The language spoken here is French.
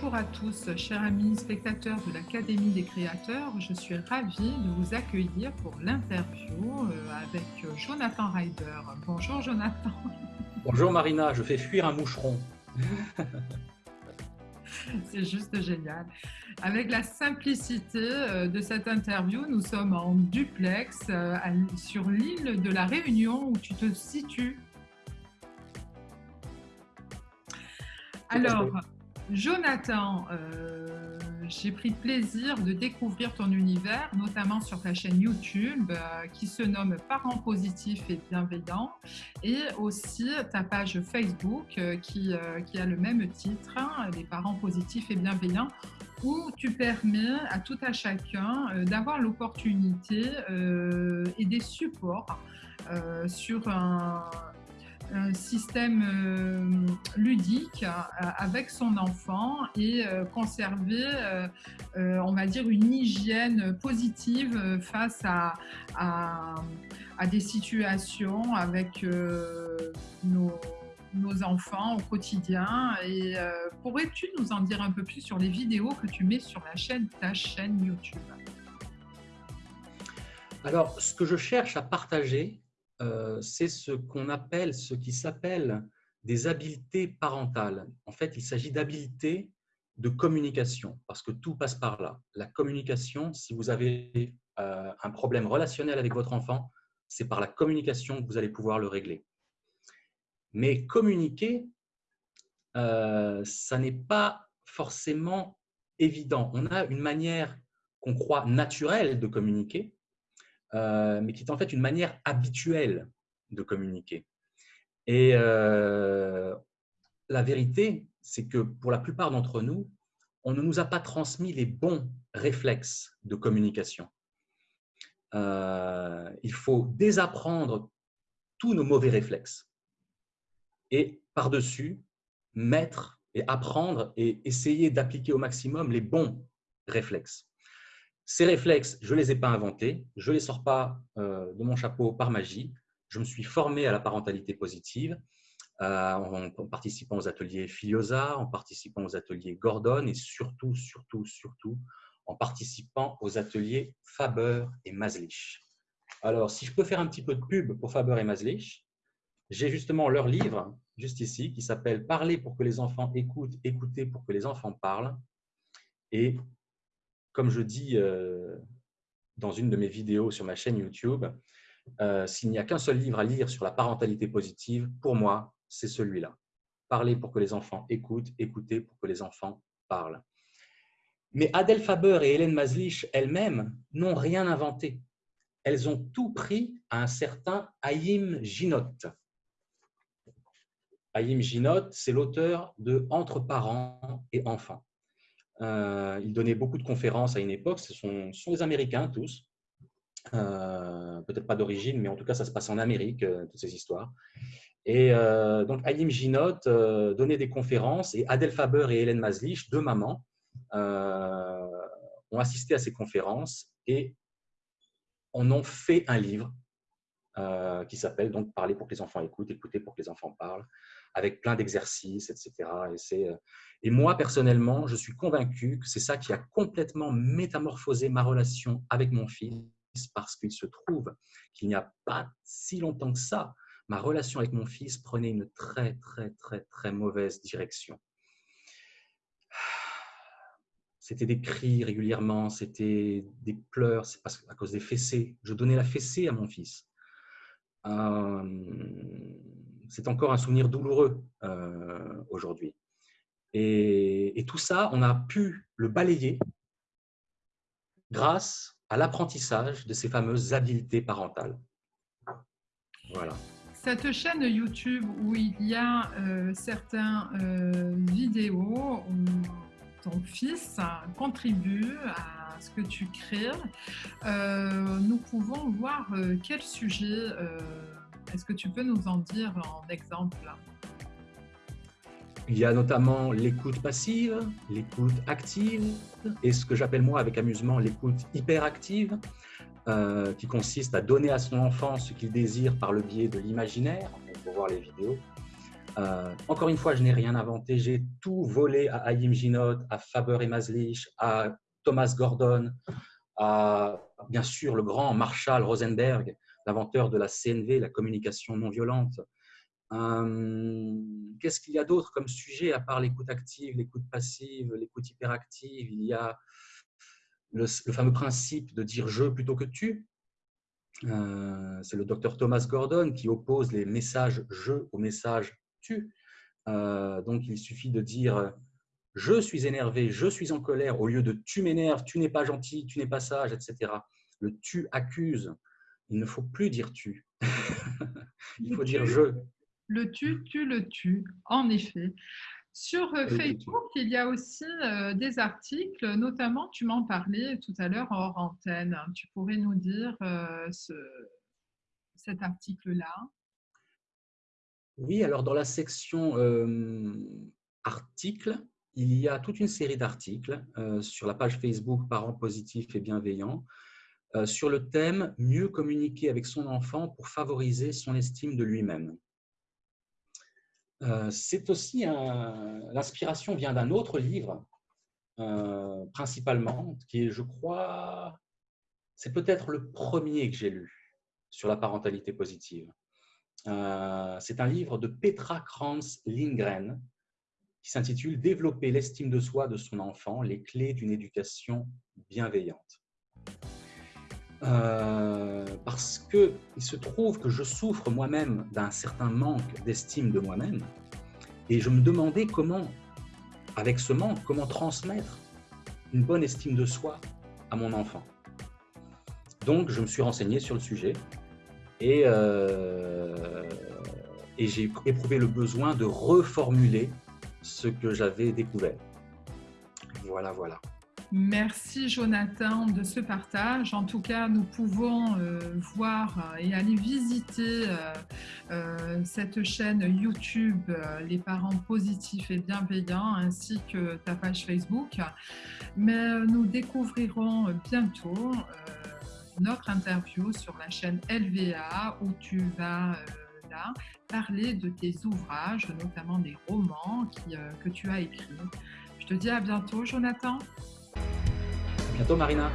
Bonjour à tous, chers amis spectateurs de l'Académie des créateurs. Je suis ravie de vous accueillir pour l'interview euh, avec Jonathan Ryder. Bonjour Jonathan. Bonjour Marina, je fais fuir un moucheron. C'est juste génial. Avec la simplicité euh, de cette interview, nous sommes en duplex euh, sur l'île de la Réunion où tu te situes. Alors, Jonathan, euh, j'ai pris plaisir de découvrir ton univers, notamment sur ta chaîne YouTube euh, qui se nomme Parents positifs et bienveillants et aussi ta page Facebook euh, qui, a le même titre, hein, Les parents positifs et bienveillants, où tu permets à tout à chacun d'avoir l'opportunité et des supports sur un un système euh, ludique euh, avec son enfant et euh, conserver, on va dire, une hygiène positive face à, des situations avec nos, enfants au quotidien. Et pourrais-tu nous en dire un peu plus sur les vidéos que tu mets sur la chaîne, ta chaîne YouTube? Alors, ce que je cherche à partager, euh, c'est ce qu'on appelle, ce qui s'appelle des habiletés parentales. En fait, il s'agit d'habiletés de communication, parce que tout passe par là. La communication, si vous avez euh, un problème relationnel avec votre enfant, c'est par la communication que vous allez pouvoir le régler. Mais communiquer, euh, ça n'est pas forcément évident. On a une manière qu'on croit naturelle de communiquer, euh, mais qui est en fait une manière habituelle de communiquer. Et euh, la vérité, c'est que pour la plupart d'entre nous, on ne nous a pas transmis les bons réflexes de communication. Euh, il faut désapprendre tous nos mauvais réflexes et par-dessus mettre et apprendre et essayer d'appliquer au maximum les bons réflexes. Ces réflexes, je ne les ai pas inventés, je ne les sors pas euh, de mon chapeau par magie. Je me suis formé à la parentalité positive euh, en, participant aux ateliers Filiosa, en participant aux ateliers Gordon et surtout, surtout, surtout en participant aux ateliers Faber et Maslich. Alors, si je peux faire un petit peu de pub pour Faber et Maslich, j'ai justement leur livre, juste ici, qui s'appelle « Parler pour que les enfants écoutent, écouter pour que les enfants parlent ». Et comme je dis euh, dans une de mes vidéos sur ma chaîne YouTube, euh, s'il n'y a qu'un seul livre à lire sur la parentalité positive, pour moi, c'est celui-là. Parler pour que les enfants écoutent, écouter pour que les enfants parlent. Mais Adèle Faber et Hélène Maslich elles-mêmes n'ont rien inventé. Elles ont tout pris à un certain Haïm Ginot. Haïm Ginot, c'est l'auteur de Entre parents et enfants. Euh, il donnait beaucoup de conférences à une époque. Ce sont, des Américains tous. Euh, peut-être pas d'origine, mais en tout cas, ça se passe en Amérique, euh, toutes ces histoires. Et donc, Alim Ginot donnait des conférences et Adèle Faber et Hélène Maslich, deux mamans, ont assisté à ces conférences et en ont fait un livre qui s'appelle donc Parler pour que les enfants écoutent, écouter pour que les enfants parlent, avec plein d'exercices, etc. Et, et moi, personnellement, je suis convaincu que c'est ça qui a complètement métamorphosé ma relation avec mon fils parce qu'il se trouve qu'il n'y a pas si longtemps que ça, ma relation avec mon fils prenait une très, très, très, très mauvaise direction. C'était des cris régulièrement, c'était des pleurs, c'est à cause des fessées. Je donnais la fessée à mon fils. Euh, c'est encore un souvenir douloureux euh, aujourd'hui. Et, tout ça, on a pu le balayer grâce à l'apprentissage de ces fameuses habiletés parentales. Voilà. Cette chaîne YouTube où il y a euh, certaines euh, vidéos où ton fils contribue à ce que tu crées, euh, nous pouvons voir quel sujet. Est-ce que tu peux nous en dire en exemple? Il y a notamment l'écoute passive, l'écoute active et ce que j'appelle moi avec amusement l'écoute hyperactive, euh, qui consiste à donner à son enfant ce qu'il désire par le biais de l'imaginaire, on peut voir les vidéos. Euh, encore une fois, je n'ai rien inventé. J'ai tout volé à Ayim Ginot, à Faber et Maslich, à Thomas Gordon, bien sûr le grand Marshall Rosenberg, l'inventeur de la CNV, la communication non violente. Euh, qu'est-ce qu'il y a d'autre comme sujet à part l'écoute active, l'écoute passive, l'écoute hyperactive? Il y a le, fameux principe de dire je plutôt que tu. Euh, c'est le docteur Thomas Gordon qui oppose les messages je aux messages tu. Euh, donc il suffit de dire je suis énervé, je suis en colère, au lieu de tu m'énerves, tu n'es pas gentil, tu n'es pas sage, etc. Le tu accuse. Il ne faut plus dire tu. il faut dire je. Le tu, tu le tu, en effet. Sur euh, Facebook, il y a aussi euh, des articles, notamment, tu m'en parlais tout à l'heure hors antenne. Tu pourrais nous dire euh, cet article-là? Oui, alors dans la section articles, il y a toute une série d'articles sur la page Facebook Parents positifs et bienveillants sur le thème « Mieux communiquer avec son enfant pour favoriser son estime de lui-même ». Euh, c'est aussi l'inspiration vient d'un autre livre, euh, principalement, qui est, je crois, c'est peut-être le premier que j'ai lu sur la parentalité positive. Euh, c'est un livre de Petra Kranz Lindgren qui s'intitule Développer l'estime de soi de son enfant, les clés d'une éducation bienveillante. Euh, parce qu'il se trouve que je souffre moi-même d'un certain manque d'estime de moi-même et je me demandais comment, avec ce manque, comment transmettre une bonne estime de soi à mon enfant. Donc, je me suis renseigné sur le sujet et, euh, et j'ai éprouvé le besoin de reformuler ce que j'avais découvert. Voilà, voilà. Merci Jonathan de ce partage. En tout cas, nous pouvons euh, voir et aller visiter euh, euh, cette chaîne YouTube Les parents positifs et bienveillants ainsi que ta page Facebook. Mais nous découvrirons bientôt notre interview sur la chaîne LVA où tu vas parler de tes ouvrages, notamment des romans que tu as écrits. Je te dis à bientôt Jonathan bientôt Marina.